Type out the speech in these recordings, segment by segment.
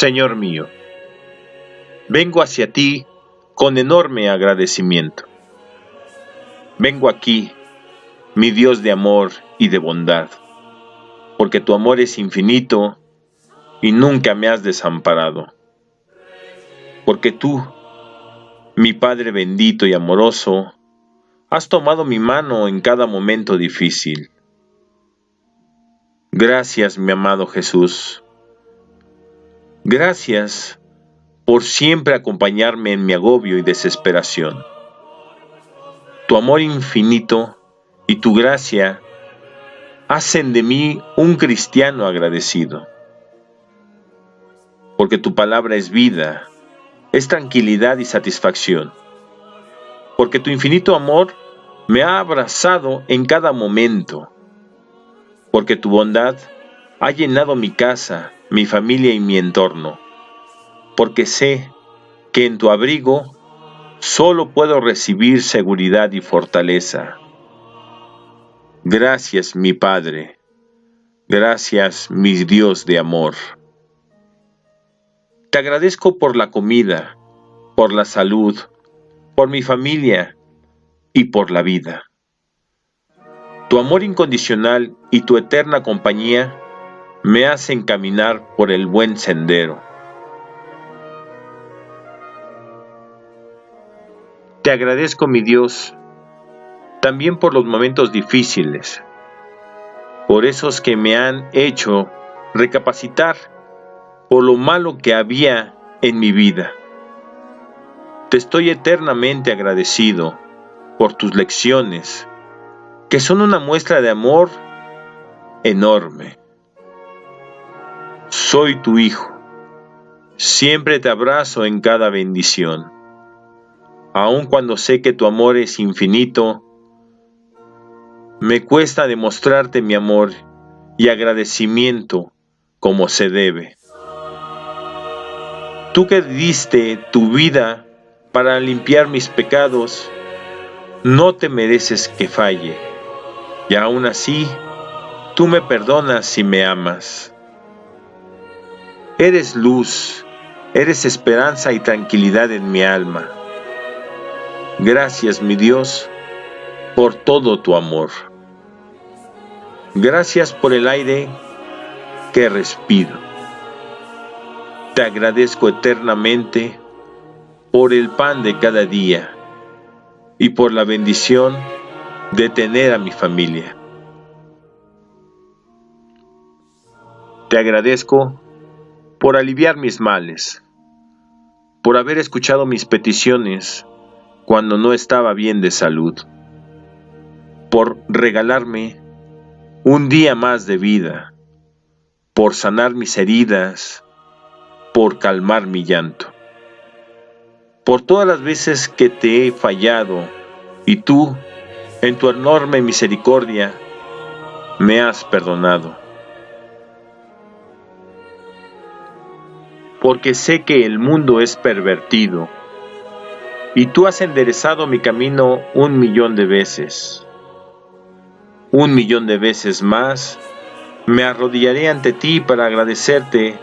Señor mío, vengo hacia ti con enorme agradecimiento. Vengo aquí, mi Dios de amor y de bondad, porque tu amor es infinito y nunca me has desamparado. Porque tú, mi Padre bendito y amoroso, has tomado mi mano en cada momento difícil. Gracias, mi amado Jesús. Gracias por siempre acompañarme en mi agobio y desesperación. Tu amor infinito y tu gracia hacen de mí un cristiano agradecido. Porque tu palabra es vida, es tranquilidad y satisfacción. Porque tu infinito amor me ha abrazado en cada momento. Porque tu bondad ha llenado mi casa, mi familia y mi entorno. Porque sé que en tu abrigo solo puedo recibir seguridad y fortaleza. Gracias, mi Padre. Gracias, mi Dios de amor. Te agradezco por la comida, por la salud, por mi familia y por la vida. Tu amor incondicional y tu eterna compañía me hacen caminar por el buen sendero. Te agradezco, mi Dios, también por los momentos difíciles, por esos que me han hecho recapacitar por lo malo que había en mi vida. Te estoy eternamente agradecido por tus lecciones, que son una muestra de amor enorme. Soy tu hijo, siempre te abrazo en cada bendición. Aun cuando sé que tu amor es infinito, me cuesta demostrarte mi amor y agradecimiento como se debe. Tú que diste tu vida para limpiar mis pecados, no te mereces que falle, y aún así, tú me perdonas y me amas. Eres luz, eres esperanza y tranquilidad en mi alma. Gracias, mi Dios, por todo tu amor. Gracias por el aire que respiro. Te agradezco eternamente por el pan de cada día y por la bendición de tener a mi familia. Te agradezco por aliviar mis males, por haber escuchado mis peticiones cuando no estaba bien de salud, por regalarme un día más de vida, por sanar mis heridas, por calmar mi llanto. Por todas las veces que te he fallado y tú, en tu enorme misericordia, me has perdonado. Porque sé que el mundo es pervertido y tú has enderezado mi camino un millón de veces. Un millón de veces más me arrodillaré ante ti para agradecerte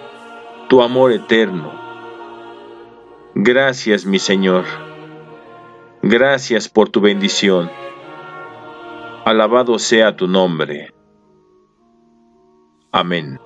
tu amor eterno. Gracias, mi Señor. Gracias por tu bendición. Alabado sea tu nombre. Amén.